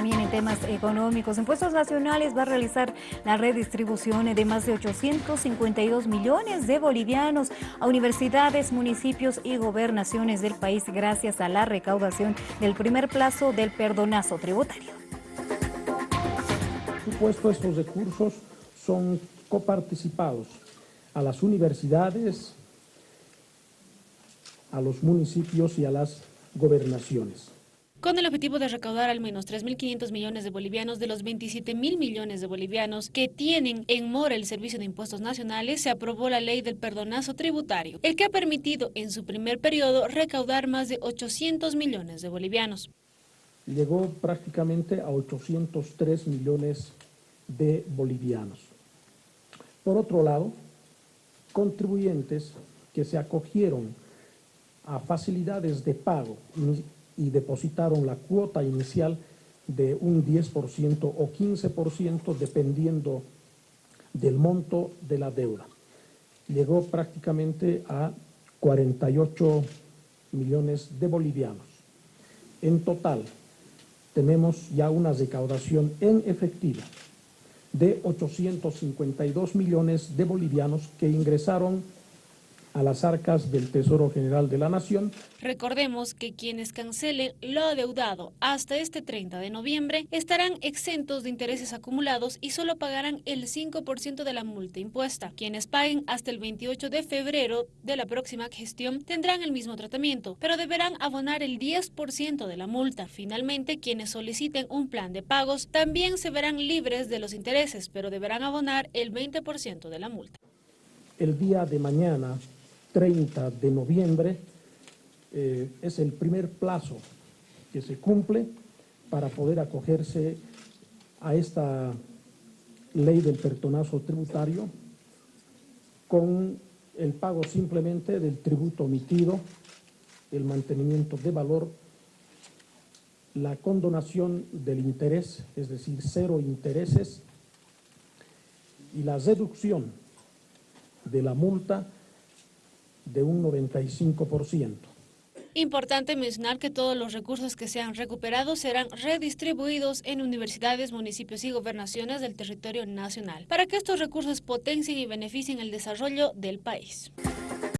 también en temas económicos. Impuestos Nacionales va a realizar la redistribución de más de 852 millones de bolivianos a universidades, municipios y gobernaciones del país gracias a la recaudación del primer plazo del perdonazo tributario. Supuesto, estos recursos son coparticipados a las universidades, a los municipios y a las gobernaciones. Con el objetivo de recaudar al menos 3.500 millones de bolivianos de los 27.000 millones de bolivianos que tienen en mora el Servicio de Impuestos Nacionales, se aprobó la ley del perdonazo tributario, el que ha permitido en su primer periodo recaudar más de 800 millones de bolivianos. Llegó prácticamente a 803 millones de bolivianos. Por otro lado, contribuyentes que se acogieron a facilidades de pago y depositaron la cuota inicial de un 10% o 15% dependiendo del monto de la deuda. Llegó prácticamente a 48 millones de bolivianos. En total, tenemos ya una recaudación en efectiva de 852 millones de bolivianos que ingresaron a las arcas del Tesoro General de la Nación. Recordemos que quienes cancelen lo adeudado hasta este 30 de noviembre estarán exentos de intereses acumulados y solo pagarán el 5% de la multa impuesta. Quienes paguen hasta el 28 de febrero de la próxima gestión tendrán el mismo tratamiento, pero deberán abonar el 10% de la multa. Finalmente, quienes soliciten un plan de pagos también se verán libres de los intereses, pero deberán abonar el 20% de la multa. El día de mañana 30 de noviembre eh, es el primer plazo que se cumple para poder acogerse a esta ley del pertonazo tributario con el pago simplemente del tributo omitido, el mantenimiento de valor, la condonación del interés, es decir, cero intereses, y la reducción de la multa de un 95%. Importante mencionar que todos los recursos que sean recuperados serán redistribuidos en universidades, municipios y gobernaciones del territorio nacional, para que estos recursos potencien y beneficien el desarrollo del país.